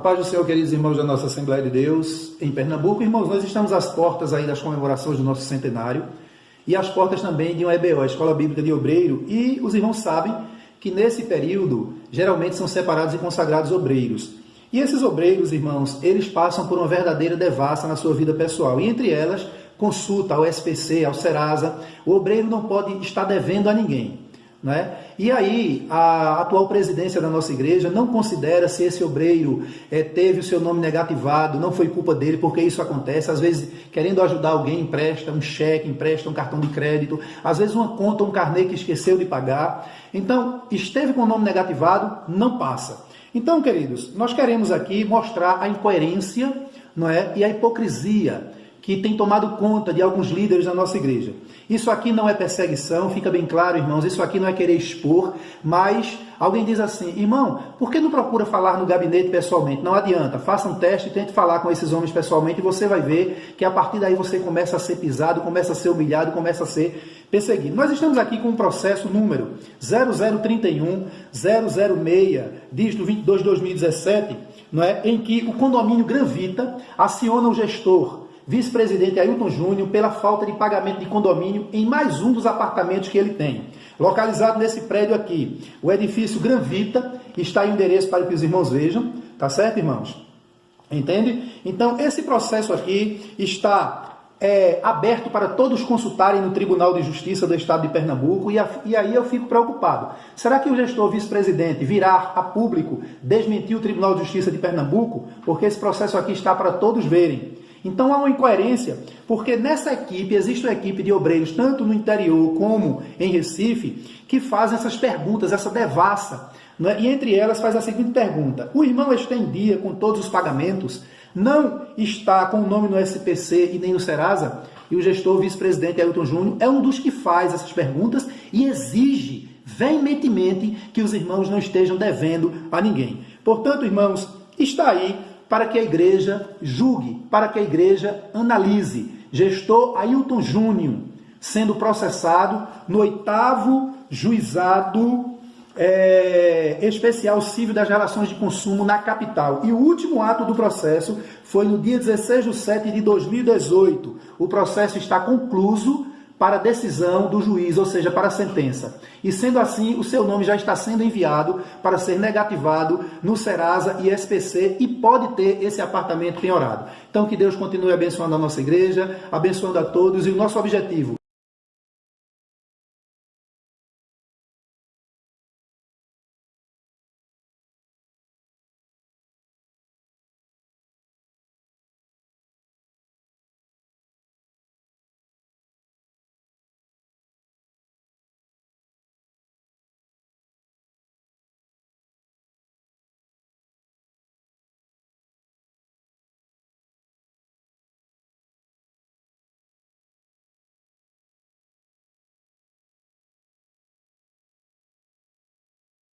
paz do Senhor, queridos irmãos da nossa Assembleia de Deus em Pernambuco. Irmãos, nós estamos às portas aí das comemorações do nosso centenário e às portas também de um EBO, a Escola Bíblica de Obreiro, e os irmãos sabem que nesse período geralmente são separados e consagrados obreiros. E esses obreiros, irmãos, eles passam por uma verdadeira devassa na sua vida pessoal. E entre elas, consulta ao SPC, ao Serasa. O obreiro não pode estar devendo a ninguém. Né? E aí, a atual presidência da nossa igreja não considera se esse obreiro é, teve o seu nome negativado, não foi culpa dele, porque isso acontece. Às vezes, querendo ajudar alguém, empresta um cheque, empresta um cartão de crédito, às vezes uma conta, um carnê que esqueceu de pagar. Então, esteve com o nome negativado, não passa. Então, queridos, nós queremos aqui mostrar a incoerência não é, e a hipocrisia que tem tomado conta de alguns líderes da nossa igreja. Isso aqui não é perseguição, fica bem claro, irmãos, isso aqui não é querer expor, mas alguém diz assim, irmão, por que não procura falar no gabinete pessoalmente? Não adianta, faça um teste e tente falar com esses homens pessoalmente e você vai ver que a partir daí você começa a ser pisado, começa a ser humilhado, começa a ser perseguido. Nós estamos aqui com um processo número 0031 006, dígito 22 de 2017, não é? em que o condomínio Granvita aciona o gestor vice-presidente Ailton Júnior pela falta de pagamento de condomínio em mais um dos apartamentos que ele tem. Localizado nesse prédio aqui, o edifício Granvita, está em endereço para que os irmãos vejam, tá certo, irmãos? Entende? Então, esse processo aqui está é, aberto para todos consultarem no Tribunal de Justiça do Estado de Pernambuco e, a, e aí eu fico preocupado. Será que o gestor vice-presidente virá a público desmentir o Tribunal de Justiça de Pernambuco? Porque esse processo aqui está para todos verem. Então há uma incoerência, porque nessa equipe existe uma equipe de obreiros, tanto no interior como em Recife, que fazem essas perguntas, essa devassa. É? E entre elas faz a seguinte pergunta: o irmão está em dia com todos os pagamentos? Não está com o nome no SPC e nem no Serasa? E o gestor vice-presidente Ailton Júnior é um dos que faz essas perguntas e exige veementemente que os irmãos não estejam devendo a ninguém. Portanto, irmãos, está aí para que a igreja julgue, para que a igreja analise. Gestor Ailton Júnior sendo processado no oitavo juizado é, especial civil das relações de consumo na capital. E o último ato do processo foi no dia 16 de setembro de 2018. O processo está concluso para decisão do juiz, ou seja, para a sentença. E sendo assim, o seu nome já está sendo enviado para ser negativado no Serasa e SPC e pode ter esse apartamento penhorado. Então que Deus continue abençoando a nossa igreja, abençoando a todos e o nosso objetivo